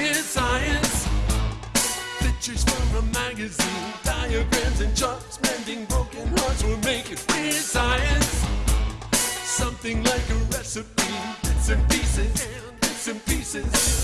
weird science. Pictures from a magazine, diagrams and charts, mending broken hearts will make it weird science. Something like a recipe, bits and pieces, bits and pieces.